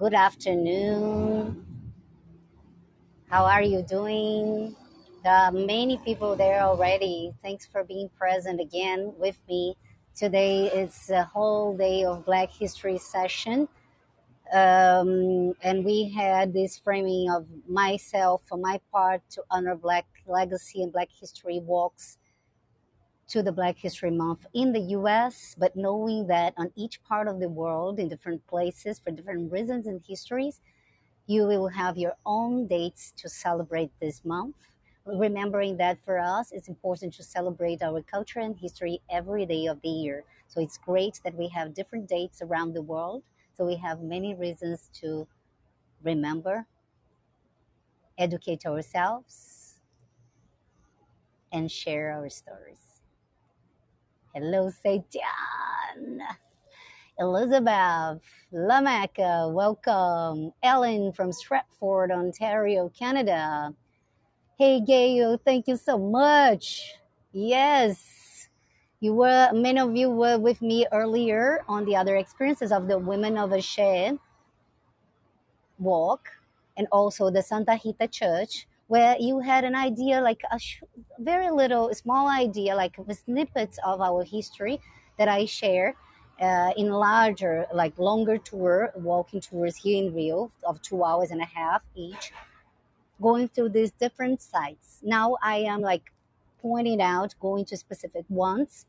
Good afternoon. How are you doing? There are many people there already. Thanks for being present again with me. Today is a whole day of Black History session. Um, and we had this framing of myself, for my part, to honor Black legacy and Black history walks to the Black History Month in the US, but knowing that on each part of the world, in different places, for different reasons and histories, you will have your own dates to celebrate this month. Remembering that for us, it's important to celebrate our culture and history every day of the year. So it's great that we have different dates around the world. So we have many reasons to remember, educate ourselves, and share our stories. Hello, Seitan. Elizabeth, Lamaka, uh, welcome. Ellen from Stratford, Ontario, Canada. Hey, Gayo, thank you so much. Yes, you were, many of you were with me earlier on the other experiences of the Women of Ashe walk and also the Santa Rita Church, where you had an idea, like a very little, small idea, like snippets of our history that I share uh, in larger, like longer tour, walking tours here in Rio of two hours and a half each, going through these different sites. Now I am like pointing out, going to specific ones,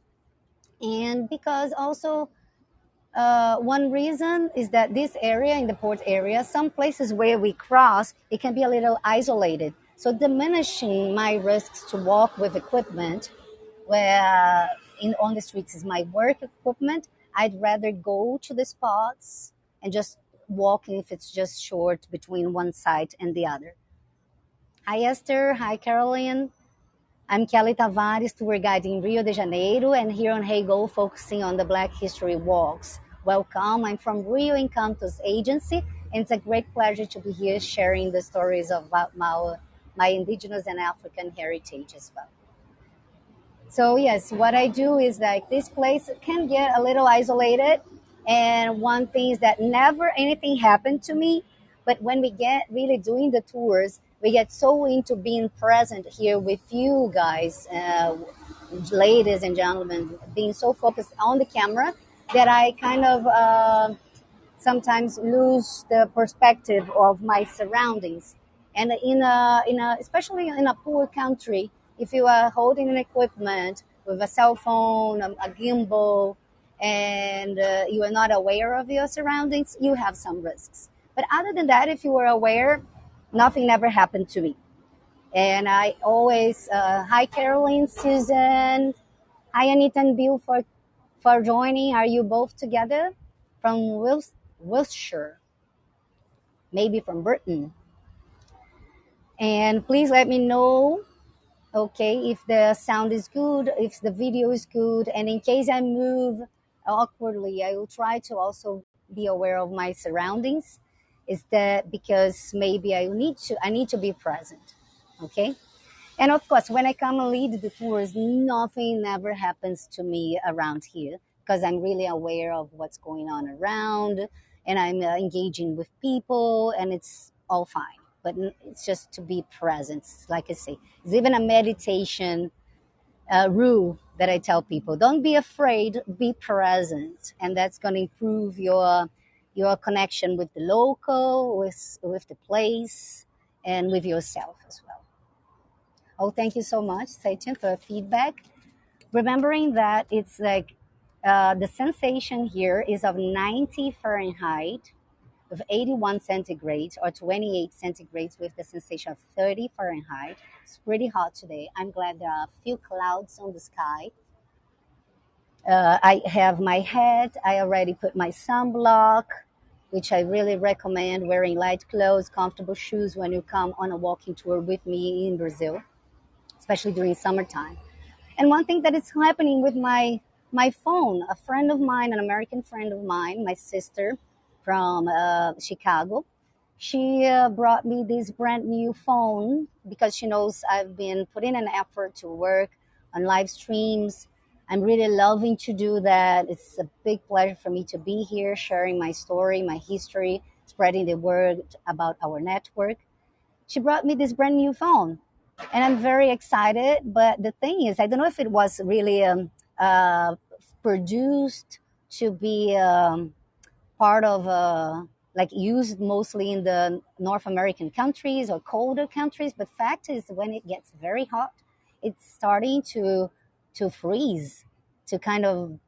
and because also uh, one reason is that this area in the port area, some places where we cross, it can be a little isolated. So diminishing my risks to walk with equipment, where in on the streets is my work equipment. I'd rather go to the spots and just walk if it's just short between one site and the other. Hi Esther, hi Caroline. I'm Kelly Tavares, tour guide in Rio de Janeiro, and here on Heygo, focusing on the Black History Walks. Welcome. I'm from Rio Encantos Agency, and it's a great pleasure to be here sharing the stories of my, my indigenous and African heritage as well. So yes, what I do is like this place can get a little isolated, and one thing is that never anything happened to me, but when we get really doing the tours, we get so into being present here with you guys, uh, ladies and gentlemen, being so focused on the camera that I kind of uh, sometimes lose the perspective of my surroundings. And in a, in a, especially in a poor country, if you are holding an equipment with a cell phone, a, gimbal, and uh, you are not aware of your surroundings, you have some risks. But other than that, if you are aware, nothing ever happened to me. And I always, uh, hi Caroline, Susan, hi Anita and Bill for, for joining. Are you both together from Wils- Wiltshire? Maybe from Britain. And please let me know, okay, if the sound is good, if the video is good. And in case I move awkwardly, I will try to also be aware of my surroundings. Is that because maybe I need to I need to be present, okay? And of course, when I come and lead the tours, nothing ever happens to me around here because I'm really aware of what's going on around and I'm uh, engaging with people and it's all fine. But it's just to be present. Like I say, it's even a meditation uh, rule that I tell people don't be afraid, be present. And that's going to improve your your connection with the local, with, with the place, and with yourself as well. Oh, thank you so much, Satan, for feedback. Remembering that it's like uh, the sensation here is of 90 Fahrenheit with 81 centigrade or 28 centigrades with the sensation of 30 Fahrenheit. It's pretty hot today. I'm glad there are a few clouds on the sky. Uh, I have my hat. I already put my sunblock, which I really recommend wearing light clothes, comfortable shoes when you come on a walking tour with me in Brazil, especially during summertime. And one thing that is happening with my my phone, a friend of mine, an American friend of mine, my sister from uh, Chicago, she uh, brought me this brand new phone because she knows I've been putting an effort to work on live streams. I'm really loving to do that. It's a big pleasure for me to be here sharing my story, my history, spreading the word about our network. She brought me this brand new phone, and I'm very excited. But the thing is, I don't know if it was really um, uh, produced to be um, part of uh, like used mostly in the North American countries or colder countries. But fact is, when it gets very hot, it's starting to to freeze, to kind of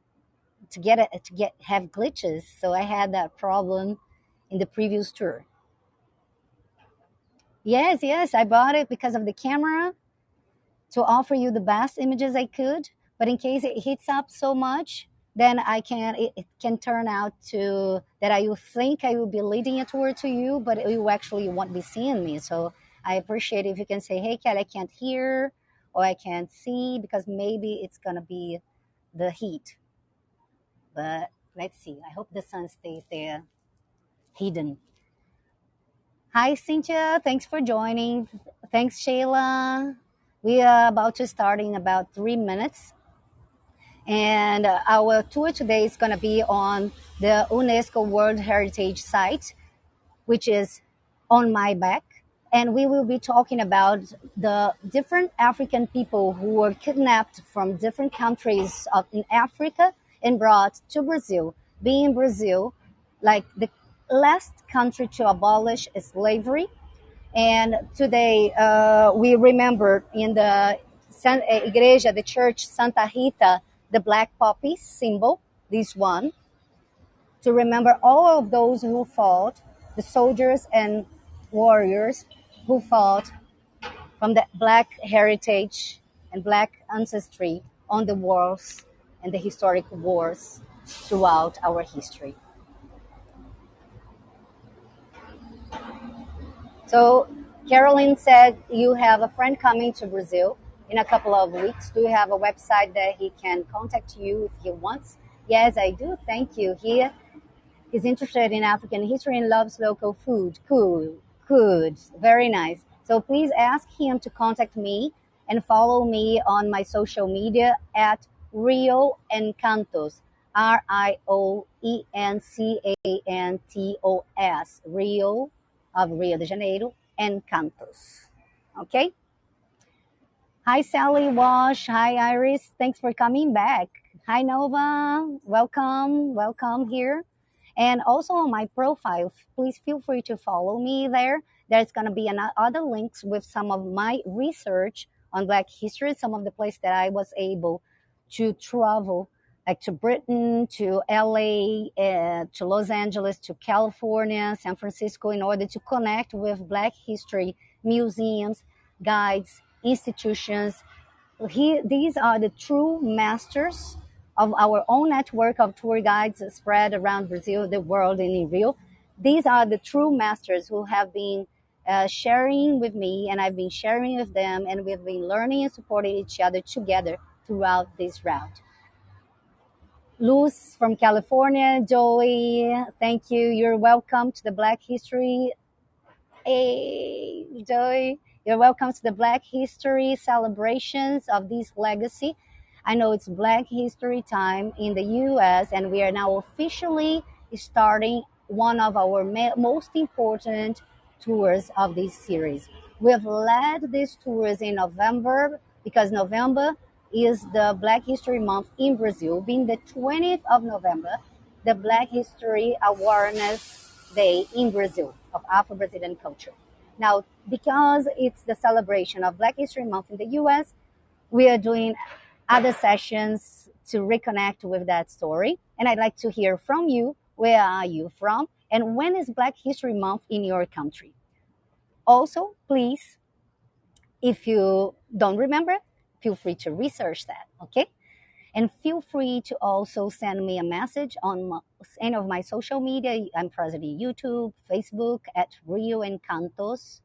to get it to get have glitches. So I had that problem in the previous tour. Yes, yes, I bought it because of the camera to offer you the best images I could. But in case it heats up so much, then I can it, it can turn out to that I will think I will be leading a tour to you, but you actually won't be seeing me. So I appreciate if you can say, "Hey, Kat, I can't hear," or "I can't see," because maybe it's gonna be the heat. But let's see. I hope the sun stays there hidden. Hi, Cynthia. Thanks for joining. Thanks, Shayla. We are about to start in about three minutes. And uh, our tour today is going to be on the UNESCO World Heritage Site, which is on my back. And we will be talking about the different African people who were kidnapped from different countries of, in Africa and brought to Brazil. Being Brazil, like the last country to abolish slavery. And today uh, we remember in the San, uh, Igreja, the church Santa Rita, the black poppy symbol, this one, to remember all of those who fought, the soldiers and warriors who fought from the black heritage and black ancestry on the wars and the historic wars throughout our history. So Carolyn said you have a friend coming to Brazil in a couple of weeks. Do you have a website that he can contact you if he wants? Yes, I do. Thank you. He is interested in African history and loves local food. Cool. Good. Very nice. So please ask him to contact me and follow me on my social media at Rio Encantos. R I O E N C A N T O S. Rio of Rio de Janeiro Encantos. Okay? Hi, Sally Wash. Hi, Iris. Thanks for coming back. Hi, Nova. Welcome. Welcome here. And also on my profile, please feel free to follow me there. There's going to be other links with some of my research on Black history, some of the places that I was able to travel, like to Britain, to LA, uh, to Los Angeles, to California, San Francisco, in order to connect with Black history museums, guides, institutions. He, these are the true masters of our own network of tour guides spread around Brazil, the world, and in Rio. These are the true masters who have been uh, sharing with me, and I've been sharing with them, and we've been learning and supporting each other together throughout this route. Luz from California, Joey, thank you. You're welcome to the Black History. Hey, Joey. You're welcome to the Black History celebrations of this legacy. I know it's Black History time in the US, and we are now officially starting one of our most important tours of this series. We have led these tours in November because November is the Black History Month in Brazil, being the 20th of November, the Black History Awareness Day in Brazil of Afro Brazilian culture. Now, because it's the celebration of Black History Month in the US, we are doing other sessions to reconnect with that story. And I'd like to hear from you where are you from? And when is Black History Month in your country? Also, please, if you don't remember, feel free to research that, okay? And feel free to also send me a message on any of my social media. I'm present in YouTube, Facebook at Rio Encantos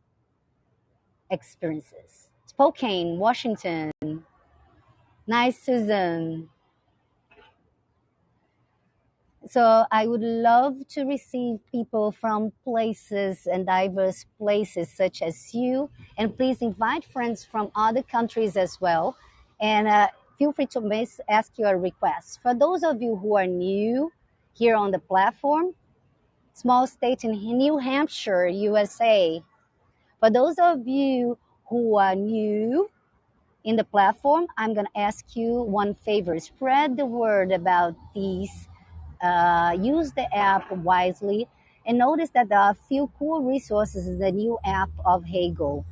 Experiences. Spokane, Washington. Nice, Susan. So I would love to receive people from places and diverse places such as you. And please invite friends from other countries as well. And uh, feel free to miss, ask your requests. For those of you who are new here on the platform, small state in New Hampshire, USA. For those of you who are new in the platform, I'm going to ask you one favor spread the word about these. Uh, use the app wisely and notice that there are a few cool resources in the new app of Heygo.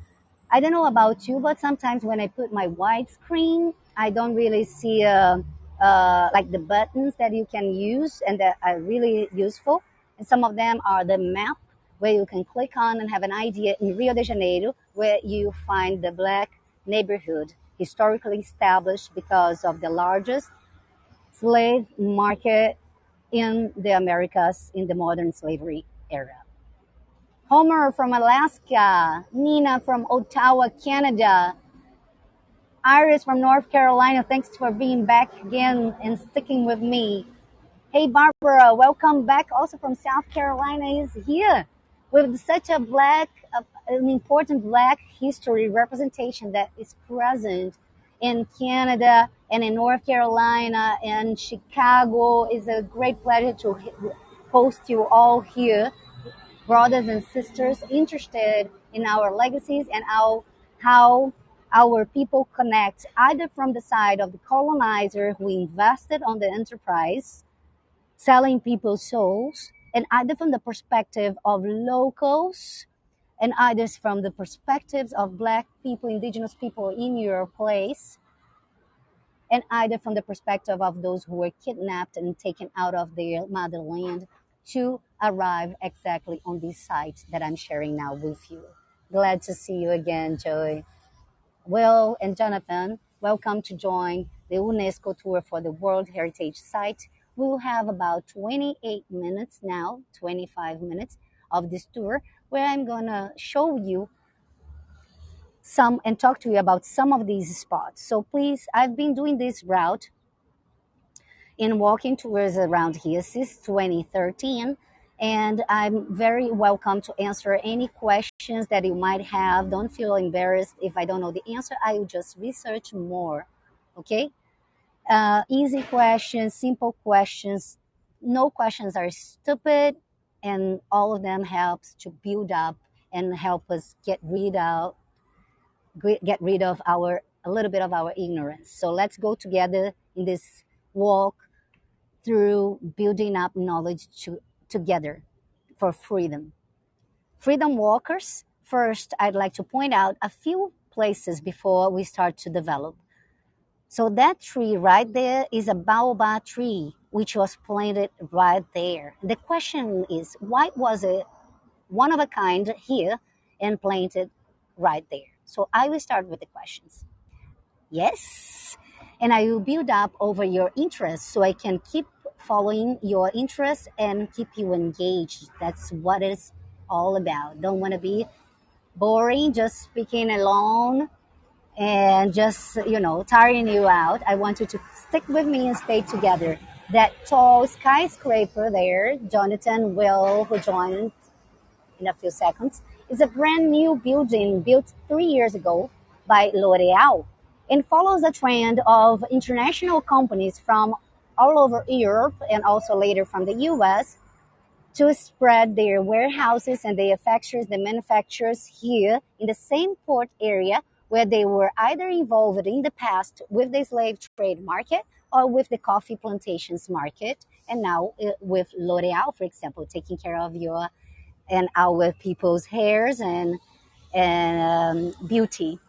I don't know about you, but sometimes when I put my wide screen, I don't really see uh, uh, like the buttons that you can use and that are really useful. And some of them are the map where you can click on and have an idea in Rio de Janeiro where you find the black neighborhood historically established because of the largest slave market in the Americas in the modern slavery era. Homer from Alaska, Nina from Ottawa, Canada, Iris from North Carolina, thanks for being back again and sticking with me. Hey Barbara, welcome back also from South Carolina is here with such a black, uh, an important black history representation that is present in Canada and in North Carolina and Chicago. It's a great pleasure to host you all here brothers and sisters interested in our legacies and how, how our people connect either from the side of the colonizer who invested on the enterprise, selling people's souls, and either from the perspective of locals and either from the perspectives of black people, indigenous people in your place, and either from the perspective of those who were kidnapped and taken out of their motherland to arrive exactly on this site that I'm sharing now with you. Glad to see you again, Joy. Will and Jonathan, welcome to join the UNESCO tour for the World Heritage Site. We will have about 28 minutes now, 25 minutes of this tour, where I'm gonna show you some and talk to you about some of these spots. So please, I've been doing this route in walking tours around here since 2013 and I'm very welcome to answer any questions that you might have. Don't feel embarrassed if I don't know the answer. I will just research more. Okay? Uh, easy questions, simple questions. No questions are stupid, and all of them helps to build up and help us get rid of get rid of our a little bit of our ignorance. So let's go together in this walk through building up knowledge to, together for freedom. Freedom walkers, first, I'd like to point out a few places before we start to develop. So, that tree right there is a baobab tree, which was planted right there. The question is, why was it one of a kind here and planted right there? So, I will start with the questions. Yes. And I will build up over your interest so I can keep following your interests and keep you engaged. That's what it's all about. Don't want to be boring, just speaking alone and just, you know, tiring you out. I want you to stick with me and stay together. That tall skyscraper there, Jonathan Will, who joined in a few seconds, is a brand new building built three years ago by L'Oreal and follows a trend of international companies from all over Europe and also later from the US to spread their warehouses and their factories, the manufacturers here in the same port area where they were either involved in the past with the slave trade market or with the coffee plantations market, and now uh, with L'Oreal, for example, taking care of your and our people's hairs and and um, beauty.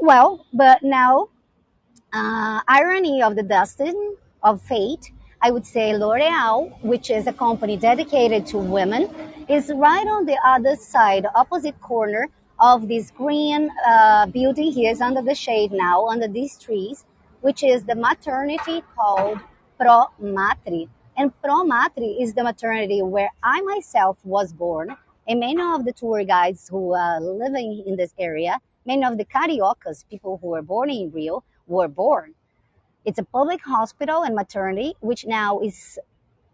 Well, but now uh, irony of the destiny of fate, I would say L'Oreal, which is a company dedicated to women, is right on the other side, opposite corner of this green uh, building here is under the shade now, under these trees, which is the maternity called Pro Matre. And Pro Matre is the maternity where I myself was born, and many of the tour guides who are living in this area, many of the cariocas, people who were born in Rio, were born. It's a public hospital and maternity, which now is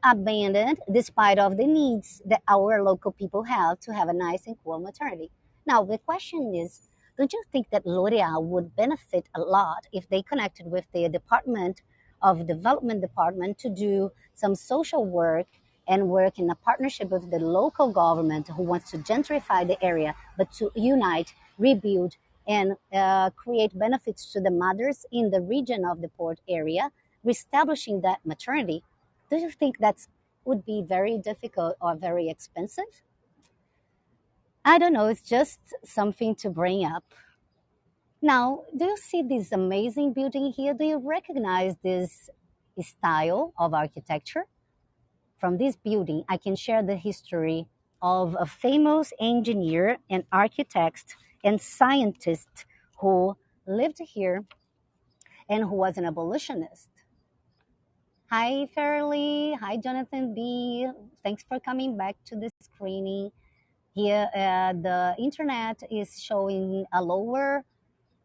abandoned despite of the needs that our local people have to have a nice and cool maternity. Now, the question is, don't you think that L'Oreal would benefit a lot if they connected with the Department of Development Department to do some social work and work in a partnership with the local government who wants to gentrify the area, but to unite, rebuild, and uh, create benefits to the mothers in the region of the port area, reestablishing that maternity, do you think that would be very difficult or very expensive? I don't know, it's just something to bring up. Now, do you see this amazing building here? Do you recognize this style of architecture? From this building, I can share the history of a famous engineer and architect and scientist who lived here and who was an abolitionist. Hi, Fairly. Hi, Jonathan B. Thanks for coming back to the screening. Here, uh, the internet is showing a lower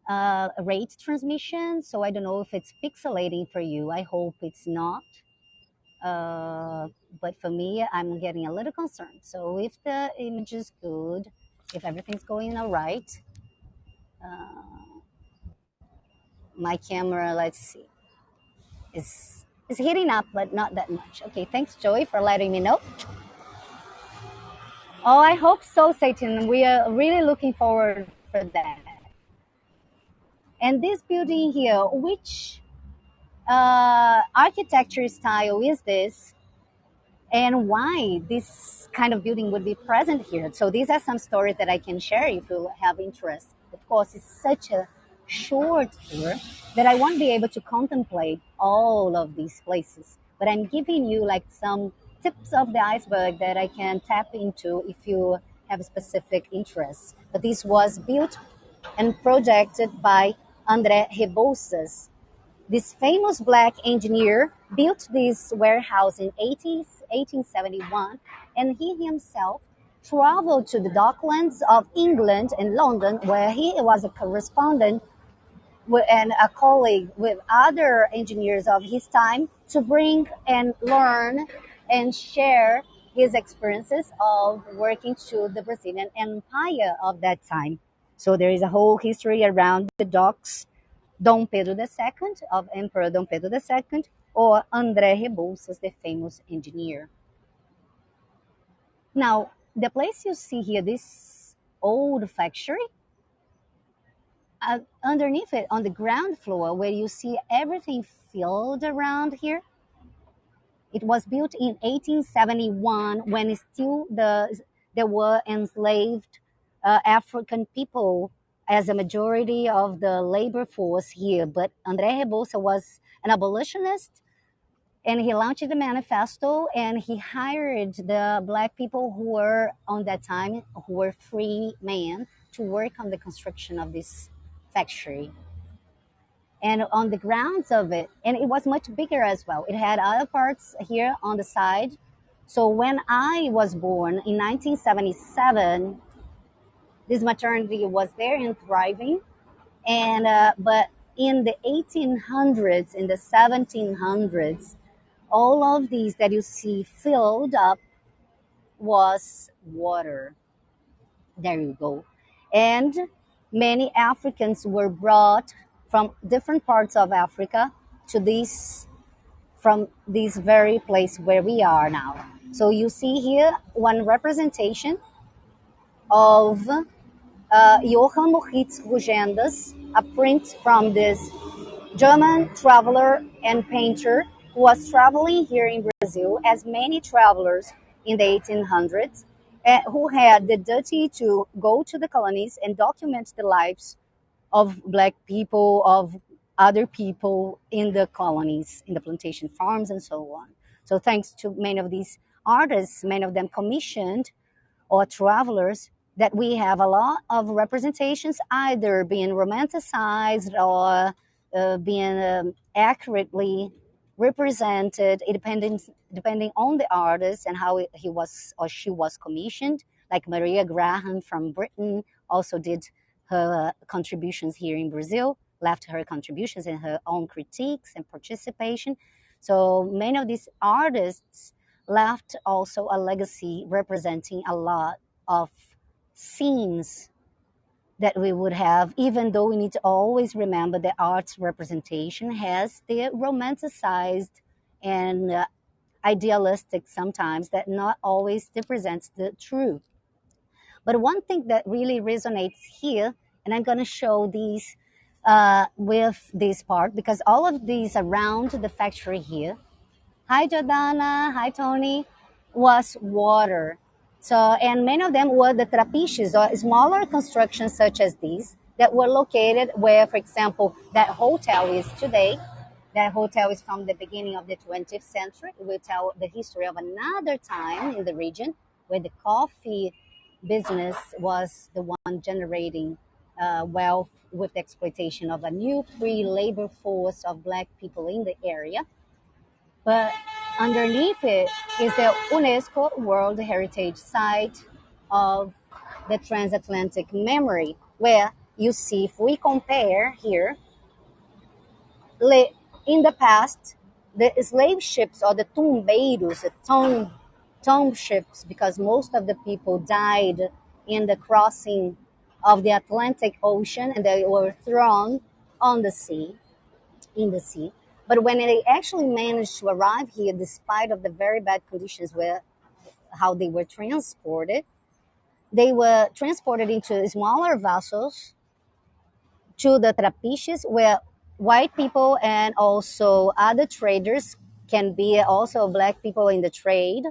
uh, rate transmission, so I don't know if it's pixelating for you. I hope it's not. Uh, but for me, I'm getting a little concerned. So if the image is good, if everything's going all right, uh, my camera, let's see, is is heating up, but not that much. Okay, thanks, Joey, for letting me know. Oh, I hope so, Satan. We are really looking forward for that. And this building here, which uh, architecture style is this? And why this kind of building would be present here? So these are some stories that I can share if you have interest. Of course, it's such a short tour that I won't be able to contemplate all of these places. But I'm giving you like some tips of the iceberg that I can tap into if you have specific interests. But this was built and projected by André Rebouças. This famous black engineer built this warehouse in 18, 1871, and he himself traveled to the docklands of England and London, where he was a correspondent and a colleague with other engineers of his time to bring and learn and share his experiences of working to the Brazilian Empire of that time. So there is a whole history around the docks, Dom Pedro II, of Emperor Dom Pedro II, or André Rebouças, the famous engineer. Now, the place you see here, this old factory, uh, underneath it, on the ground floor, where you see everything filled around here, it was built in 1871 when still the there were enslaved uh, African people as a majority of the labor force here. But André Rebouça was an abolitionist and he launched the manifesto and he hired the black people who were on that time who were free men to work on the construction of this factory. And on the grounds of it and it was much bigger as well. It had other parts here on the side. So when i was born in 1977 this maternity was there and thriving. And uh, but in the 1800s, in the 1700s, all of these that you see filled up was water. There you go. And many Africans were brought from different parts of Africa to this from this very place where we are now. So you see here one representation of uh, Johann Moritz Rugendas, a print from this German traveler and painter was traveling here in Brazil, as many travelers in the 1800s, uh, who had the duty to go to the colonies and document the lives of black people, of other people in the colonies, in the plantation farms, and so on. So, thanks to many of these artists, many of them commissioned or travelers, that we have a lot of representations either being romanticized or uh, being um, accurately represented depending depending on the artist and how he was or she was commissioned. Like maria graham from britain also did her contributions here in brazil left her contributions and her own critiques and participation. So many of these artists left also a legacy representing a lot of scenes that we would have, even though we need to always remember that art's representation has the romanticized and uh, idealistic sometimes that not always represents the truth. But one thing that really resonates here, and I'm going to show these uh, with this part because all of these around the factory here. Hi, Jordana. Hi, Tony. Was water. So, and many of them were the trapiches or smaller constructions such as these that were located where, for example, that hotel is today. That hotel is from the beginning of the 20th century. It will tell the history of another time in the region where the coffee business was the one generating uh, wealth with the exploitation of a new free labor force of black people in the area. But underneath it is the UNESCO World Heritage Site of the transatlantic memory, where you see, if we compare here, in the past, the slave ships or the tumbeiros, the tomb, tomb ships, because most of the people died in the crossing of the Atlantic Ocean and they were thrown on the sea, in the sea. But when they actually managed to arrive here, despite of the very bad conditions where how they were transported, they were transported into smaller vessels to the trapiches where white people and also other traders can be also black people in the trade.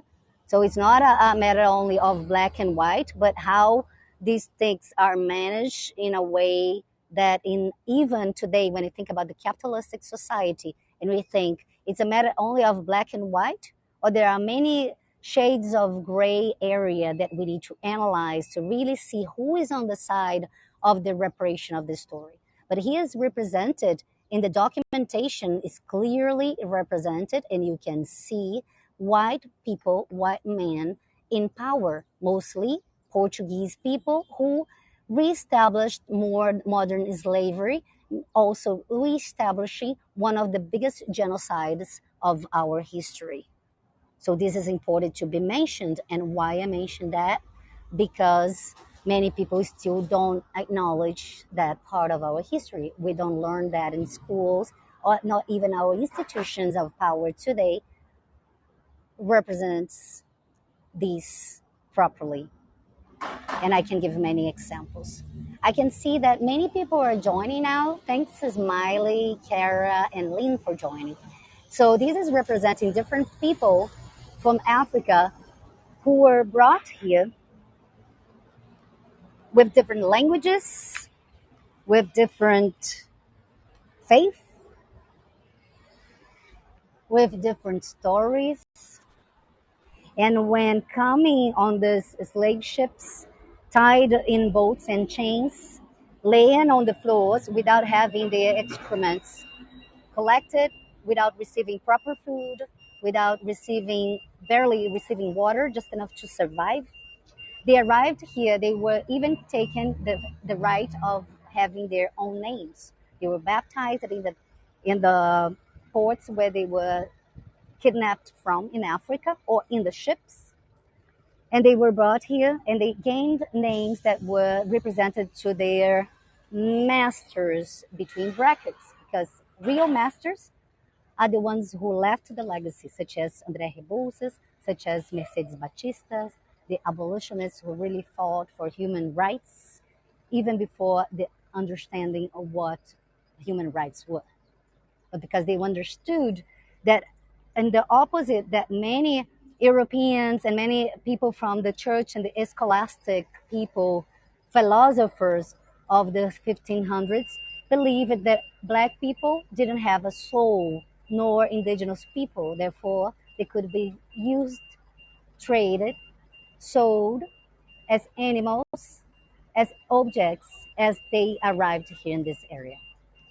So it's not a, a matter only of black and white, but how these things are managed in a way that in even today when you think about the capitalistic society and we think it's a matter only of black and white or there are many shades of gray area that we need to analyze to really see who is on the side of the reparation of the story. But he is represented in the documentation is clearly represented and you can see white people white men in power mostly Portuguese people who reestablished more modern slavery, also reestablishing one of the biggest genocides of our history. So this is important to be mentioned. And why I mention that? Because many people still don't acknowledge that part of our history. We don't learn that in schools or not even our institutions of power today represents this properly and I can give many examples. I can see that many people are joining now. Thanks to Smiley, Kara, and Lynn for joining. So this is representing different people from Africa who were brought here with different languages, with different faith, with different stories. And when coming on these slave ships, tied in boats and chains, laying on the floors without having their excrements collected, without receiving proper food, without receiving, barely receiving water, just enough to survive. They arrived here, they were even taken the, the right of having their own names. They were baptized in the, in the ports where they were kidnapped from in Africa or in the ships. And they were brought here and they gained names that were represented to their masters between brackets because real masters are the ones who left the legacy such as andré rebouças such as mercedes baptista the abolitionists who really fought for human rights even before the understanding of what human rights were. But because they understood that and the opposite that many Europeans and many people from the church and the scholastic people, philosophers of the 1500s, believed that black people didn't have a soul, nor indigenous people. Therefore, they could be used, traded, sold as animals, as objects, as they arrived here in this area.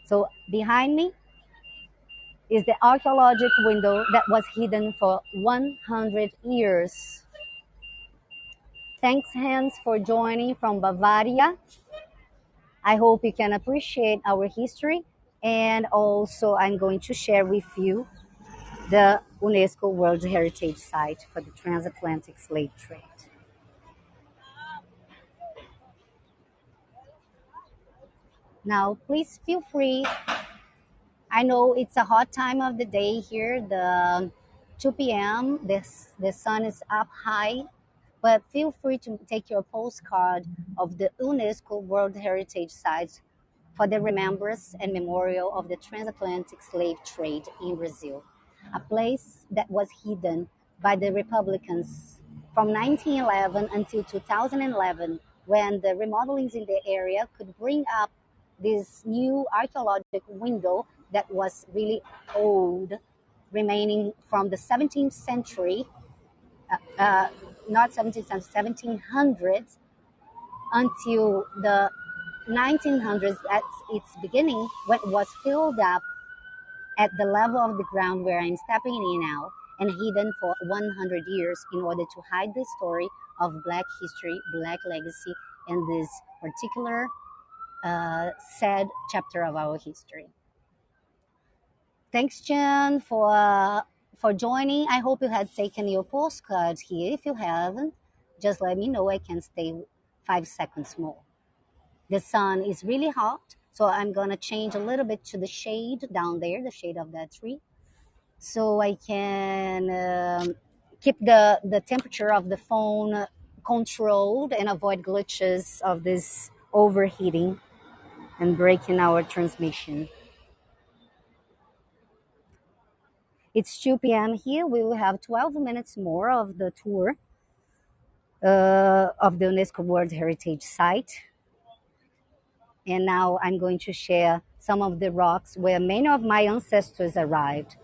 So behind me is the archaeological window that was hidden for 100 years. Thanks, Hans, for joining from Bavaria. I hope you can appreciate our history. And also, I'm going to share with you the UNESCO World Heritage Site for the transatlantic slave trade. Now, please feel free I know it's a hot time of the day here, the 2 p.m. This the sun is up high, but feel free to take your postcard of the UNESCO World Heritage Sites for the remembrance and memorial of the transatlantic slave trade in Brazil, a place that was hidden by the Republicans from 1911 until 2011, when the remodelings in the area could bring up this new archaeological window that was really old, remaining from the 17th century, uh, uh, not 17th century, 1700s until the 1900s at its beginning when it was filled up at the level of the ground where I'm stepping in now and hidden for 100 years in order to hide the story of Black history, Black legacy, and this particular uh, sad chapter of our history. Thanks, Jen, for uh, for joining. I hope you had taken your postcard here. If you haven't, just let me know. I can stay five seconds more. The sun is really hot, so I'm gonna change a little bit to the shade down there, the shade of that tree, so I can um, keep the the temperature of the phone controlled and avoid glitches of this overheating and breaking our transmission. It's 2 p.m. here. We will have 12 minutes more of the tour uh, of the UNESCO World Heritage Site. And now I'm going to share some of the rocks where many of my ancestors arrived.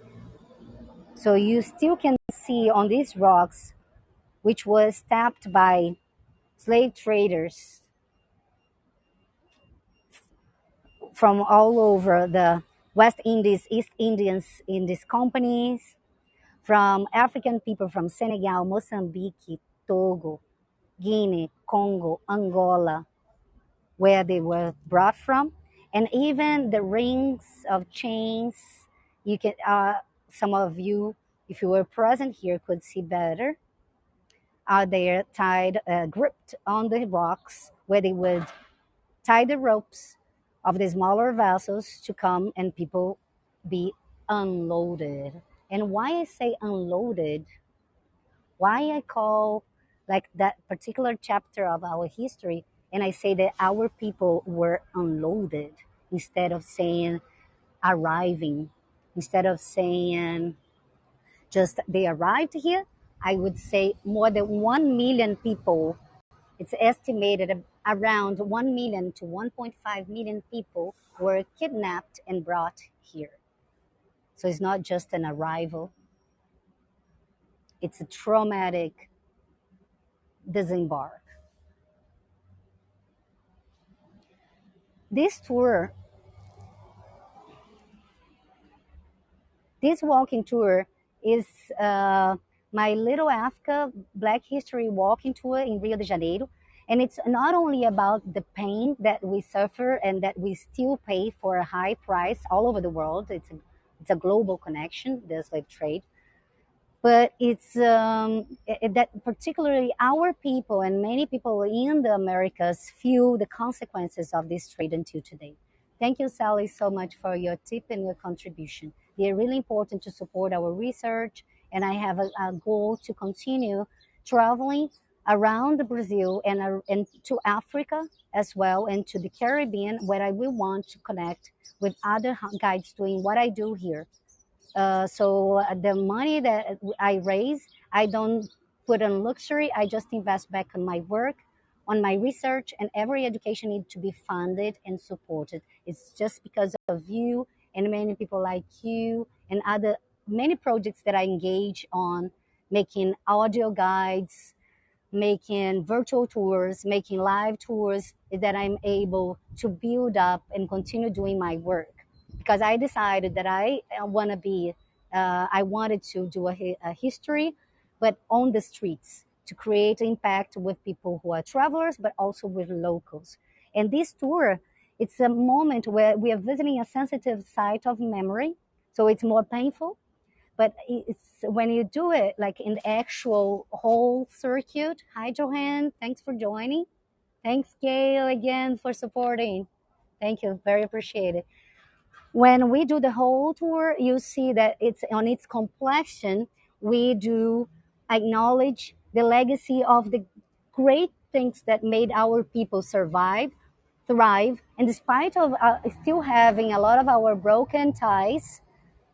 So you still can see on these rocks, which was tapped by slave traders from all over the West Indies, East Indians in these companies, from African people from Senegal, Mozambique, Togo, Guinea, Congo, Angola, where they were brought from, and even the rings of chains. You can, uh, some of you, if you were present here, could see better. Are there tied, uh, gripped on the rocks, where they would tie the ropes of the smaller vessels to come and people be unloaded. And why I say unloaded, why I call like that particular chapter of our history, and I say that our people were unloaded instead of saying arriving, instead of saying just they arrived here, I would say more than 1 million people it's estimated around 1 million to 1.5 million people were kidnapped and brought here. So it's not just an arrival, it's a traumatic disembark. This tour, this walking tour is uh, my Little Africa Black History Walking Tour in Rio de Janeiro. And it's not only about the pain that we suffer and that we still pay for a high price all over the world. It's a, it's a global connection, the slave trade. But it's um, it, that particularly our people and many people in the Americas feel the consequences of this trade until today. Thank you, Sally, so much for your tip and your contribution. They're really important to support our research and I have a, a goal to continue traveling around Brazil and, uh, and to Africa as well and to the Caribbean where I will want to connect with other guides doing what I do here. Uh, so uh, the money that I raise, I don't put on luxury. I just invest back on my work, on my research, and every education needs to be funded and supported. It's just because of you and many people like you and other many projects that I engage on, making audio guides, making virtual tours, making live tours, is that I'm able to build up and continue doing my work. Because I decided that I want to be, uh, I wanted to do a, a history, but on the streets to create impact with people who are travelers, but also with locals. And this tour, it's a moment where we are visiting a sensitive site of memory. So it's more painful, but it's when you do it like in the actual whole circuit. Hi, Johan. Thanks for joining. Thanks, Gail, again for supporting. Thank you. Very appreciated. When we do the whole tour, you see that it's on its complexion. we do acknowledge the legacy of the great things that made our people survive, thrive, and despite of uh, still having a lot of our broken ties,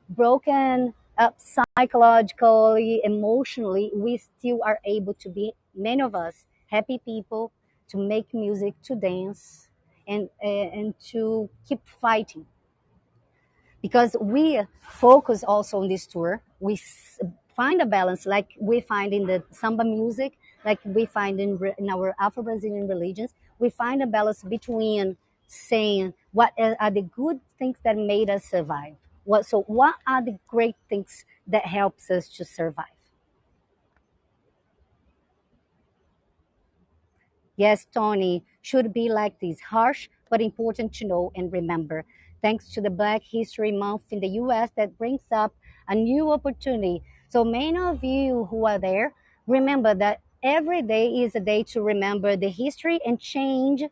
broken up psychologically, emotionally, we still are able to be many of us happy people to make music, to dance, and uh, and to keep fighting. Because we focus also on this tour. We find a balance like we find in the samba music like we find in, in our afro-brazilian religions. We find a balance between saying what are the good things that made us survive what so what are the great things that helps us to survive Yes, Tony, should be like this harsh but important to know and remember. Thanks to the Black History Month in the US that brings up a new opportunity. So, many of you who are there, remember that every day is a day to remember the history and change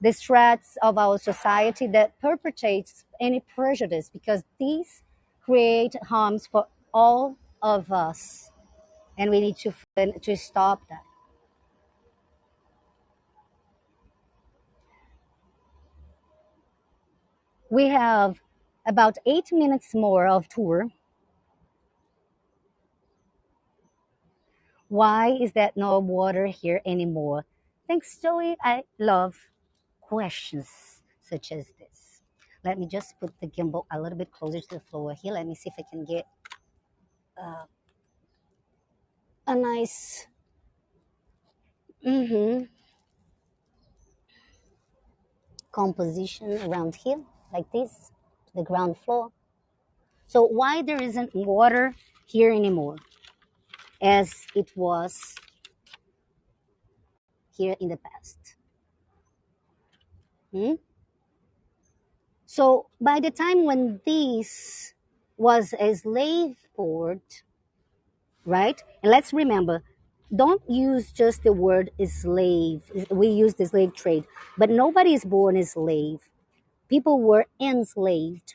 the threats of our society that perpetrates any prejudice because these create harms for all of us. And we need to, to stop that. We have about eight minutes more of tour. Why is that no water here anymore? Thanks, Joey. I love questions such as this. Let me just put the gimbal a little bit closer to the floor here. Let me see if I can get uh, a nice mm-hmm, composition around here like this the ground floor. So why there isn't water here anymore as it was here in the past? Hmm? So by the time when this was a slave port, right? And let's remember, don't use just the word slave. We use the slave trade, but nobody is born a slave people were enslaved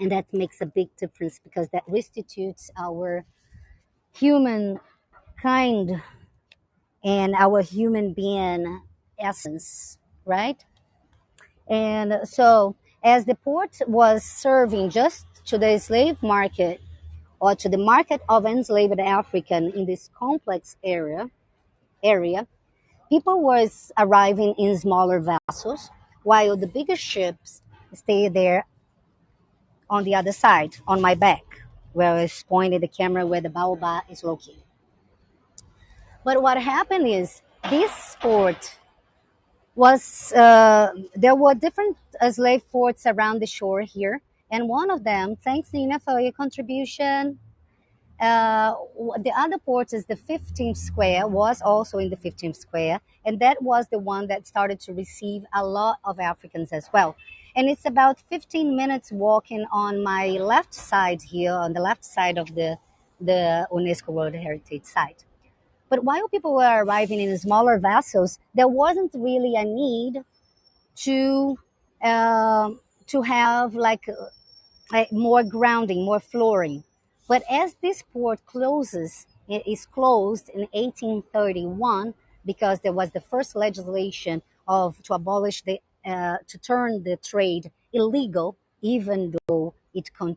and that makes a big difference because that restitutes our human kind and our human being essence right and so as the port was serving just to the slave market or to the market of enslaved african in this complex area area people was arriving in smaller vessels while the bigger ships stay there on the other side, on my back, where I pointed the camera where the baobab is located. But what happened is this port was, uh, there were different uh, slave forts around the shore here. And one of them, thanks Nina for your contribution, uh, the other port is the 15th square, was also in the 15th square, and that was the one that started to receive a lot of Africans as well. And it's about 15 minutes walking on my left side here, on the left side of the, the UNESCO World Heritage Site. But while people were arriving in smaller vessels, there wasn't really a need to uh, to have like uh, more grounding, more flooring. But as this port closes, it is closed in 1831 because there was the first legislation of to abolish the uh, to turn the trade illegal, even though it con-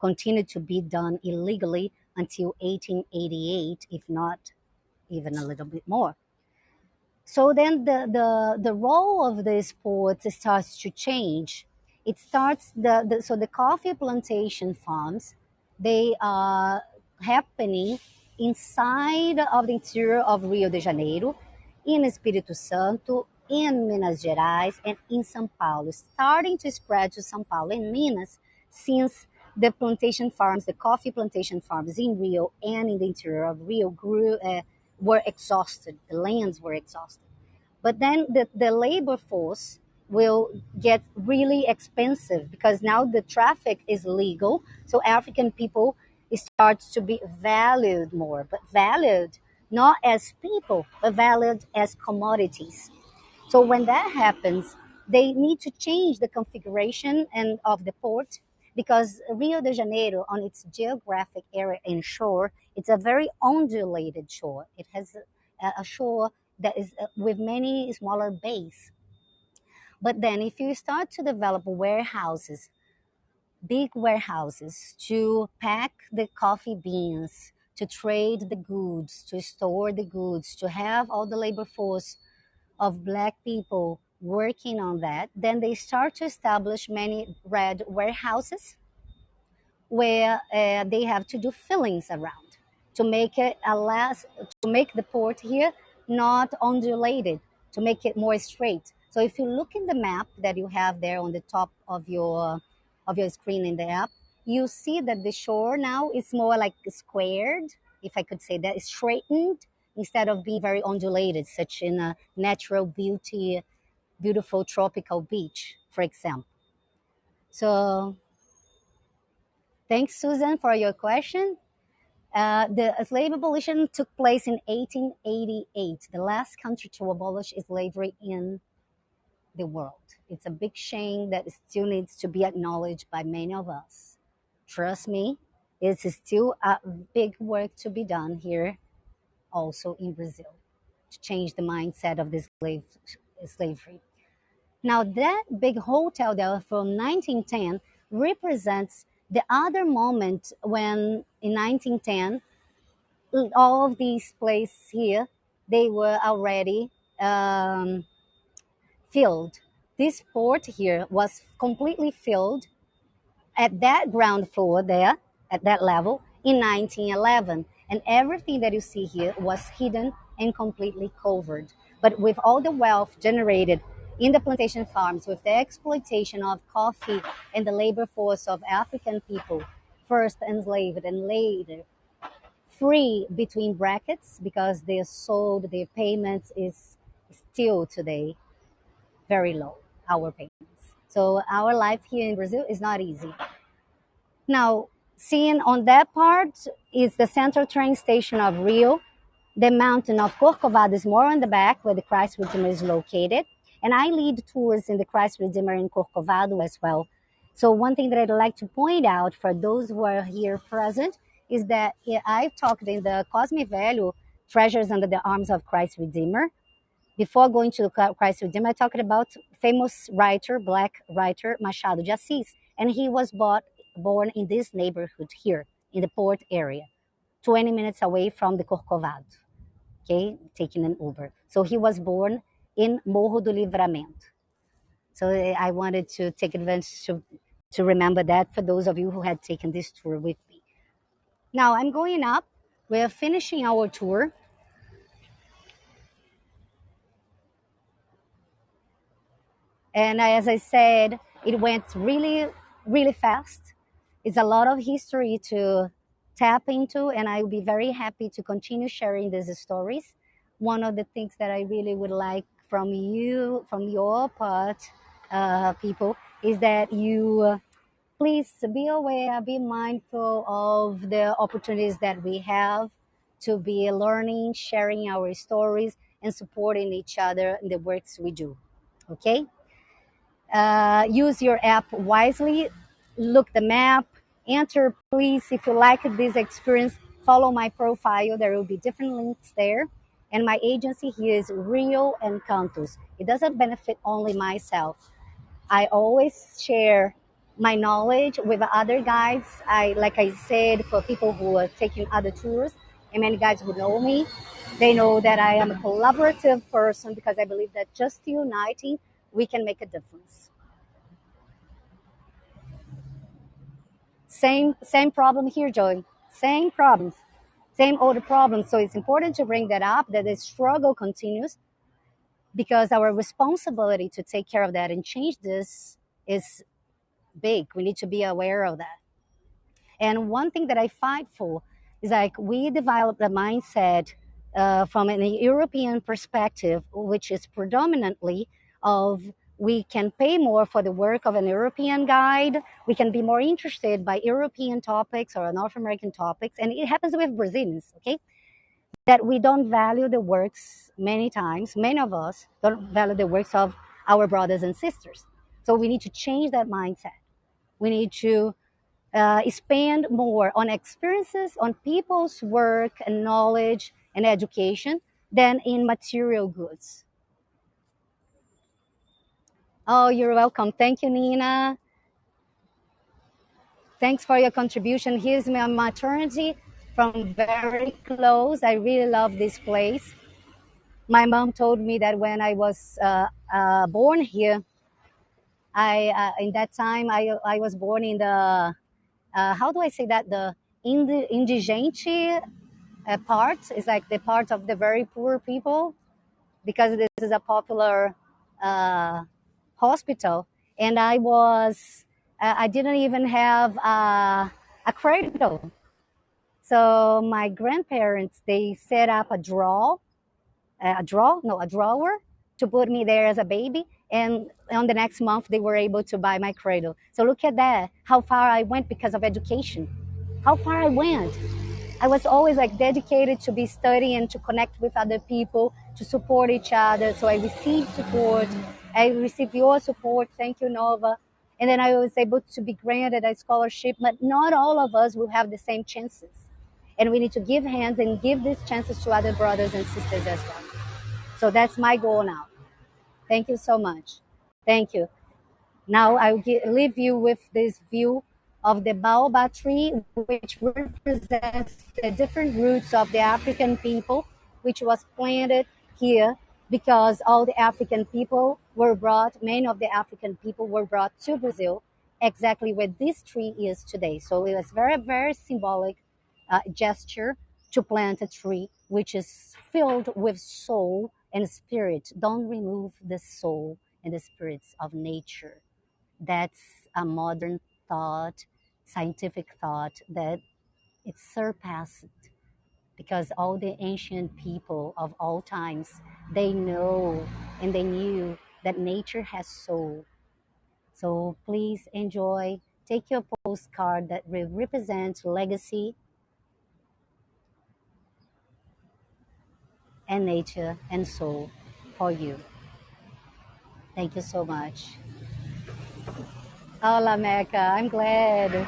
continued to be done illegally until 1888, if not even a little bit more. So then the, the, the role of this port starts to change. It starts the, the so the coffee plantation farms they are happening inside of the interior of Rio de Janeiro, in Espírito Santo, in Minas Gerais, and in São Paulo, starting to spread to São Paulo and Minas since the plantation farms, the coffee plantation farms in Rio and in the interior of Rio grew, uh, were exhausted. The lands were exhausted. But then the, the labor force will get really expensive because now the traffic is legal. So African people start to be valued more, but valued not as people, but valued as commodities. So when that happens, they need to change the configuration and of the port because Rio de Janeiro, on its geographic area and shore, it's a very undulated shore. It has a, a shore that is uh, with many smaller bays. But then, if you start to develop warehouses, big warehouses to pack the coffee beans, to trade the goods, to store the goods, to have all the labor force of black people working on that, then they start to establish many red warehouses where uh, they have to do fillings around to make it a less to make the port here not undulated to make it more straight so if you look in the map that you have there on the top of your of your screen in the app you see that the shore now is more like squared if i could say that straightened instead of being very undulated such in a natural beauty beautiful tropical beach for example so Thanks, Susan, for your question. Uh, the slave abolition took place in 1888, the last country to abolish slavery in the world. It's a big shame that still needs to be acknowledged by many of us. Trust me, it's still a big work to be done here, also in Brazil, to change the mindset of this slave, slavery. Now, that big hotel there from 1910 represents the other moment when in 1910 all of these places here they were already um, filled. This port here was completely filled at that ground floor there at that level in 1911 and everything that you see here was hidden and completely covered. But with all the wealth generated in the plantation farms with the exploitation of coffee and the labor force of African people, first enslaved and later free between brackets because they sold their payments is still today very low, our payments. So our life here in Brazil is not easy. Now, seeing on that part is the central train station of Rio. The mountain of Corcovado is more on the back where the Christ Redeemer is located. And I lead tours in the Christ Redeemer in Corcovado as well. So one thing that I'd like to point out for those who are here present is that I've talked in the Cosme Velho, Treasures Under the Arms of Christ Redeemer. Before going to Christ Redeemer, I talked about famous writer, black writer Machado de Assis. And he was bought, born in this neighborhood here in the port area, 20 minutes away from the Corcovado, okay, taking an Uber. So he was born in Morro do Livramento. So eh, I wanted to take advantage to, to remember that for those of you who had taken this tour with me. Now I'm going up. We're finishing our tour. And as I said, it went really, really fast. It's a lot of history to tap into, and I will be very happy to continue sharing these stories. One of the things that I really would like from you, from your part, uh, people, is that you uh, please be aware, be mindful of the opportunities that we have to be learning, sharing our stories, and supporting each other in the works we do. Okay? Uh, use your app wisely, look the map, enter please if you like this experience follow my profile there will be different links there and my agency here is Rio Encantos. It doesn't benefit only myself. I always share my knowledge with other guides. I, like I said, for people who are taking other tours, and many guys who know me, they know that I am a collaborative person because I believe that just uniting, we can make a difference. Same, same problem here, Joey. Same problems same old problems. So it's important to bring that up that the struggle continues because our responsibility to take care of that and change this is big. We need to be aware of that. And one thing that I fight for is like we develop the mindset uh, from an European perspective, which is predominantly of we can pay more for the work of an European guide. We can be more interested by European topics or North American topics. And it happens with Brazilians, okay? That we don't value the works many times, many of us don't value the works of our brothers and sisters. So we need to change that mindset. We need to uh, spend more on experiences, on people's work and knowledge and education than in material goods. Oh, you're welcome. Thank you, Nina. Thanks for your contribution. Here's my maternity from very close. I really love this place. My mom told me that when I was uh, uh, born here, I uh, in that time I I was born in the uh, how do I say that the indi- indigente uh, part is like the part of the very poor people because this is a popular uh, hospital, and I was uh, I didn't even have uh, a cradle. So my grandparents they set up a draw a draw, no, a drawer to put me there as a baby. And on the next month, they were able to buy my cradle. So look at that, how far I went because of education. How far I went. I was always like dedicated to be studying, to connect with other people, to support each other. So I received support. I received your support. Thank you, Nova. And then I was able to be granted a scholarship, but not all of us will have the same chances. And we need to give hands and give these chances to other brothers and sisters as well. So that's my goal now. Thank you so much. Thank you. Now I'll leave you with this view of the baobab tree, which represents the different roots of the African people, which was planted here because all the African people were brought, many of the African people were brought to Brazil, exactly where this tree is today. So it was very, very symbolic uh, gesture to plant a tree which is filled with soul and spirit. Don't remove the soul and the spirits of nature. That's a modern thought, scientific thought that it's surpassed because all the ancient people of all times they know and they knew that nature has soul. So please enjoy. Take your postcard that will represent legacy and nature and soul for you. Thank you so much. Hola, Mecca. I'm glad.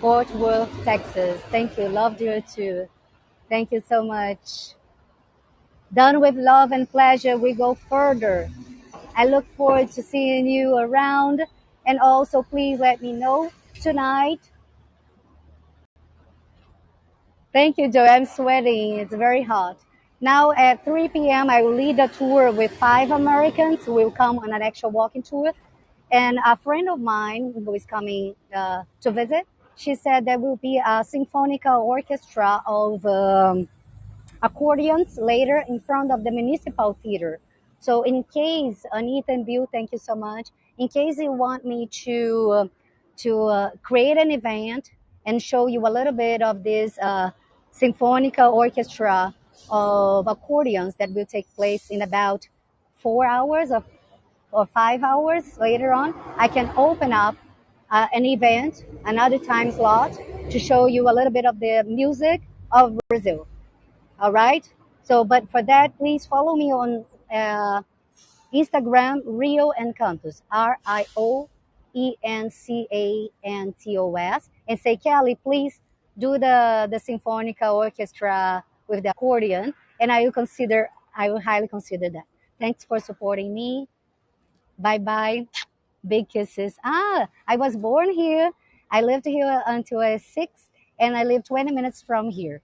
Fort Worth, Texas. Thank you. Loved you too. Thank you so much. Done with love and pleasure, we go further. I look forward to seeing you around. And also, please let me know tonight. Thank you, Joe. I'm sweating. It's very hot. Now at 3 p.m., I will lead a tour with five Americans who will come on an actual walking tour. And a friend of mine who is coming uh, to visit, she said there will be a symphonical orchestra of um, accordions later in front of the municipal theater. So in case, Anita and Bill, thank you so much. In case you want me to, uh, to uh, create an event and show you a little bit of this uh, symphonical orchestra of accordions that will take place in about four hours of, or five hours later on, I can open up uh, an event, another time slot, to show you a little bit of the music of Brazil. All right. So, but for that, please follow me on uh, Instagram, Rio Encantos, R I O E N C A N T O S, and say, Kelly, please do the the symphonical orchestra with the accordion, and I will consider, I will highly consider that. Thanks for supporting me. Bye bye. Big kisses. Ah, I was born here. I lived here until I was six, and I live 20 minutes from here.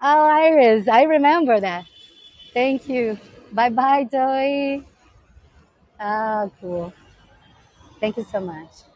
Oh, Iris, I remember that. Thank you. Bye bye, Joey. Ah, cool. Thank you so much.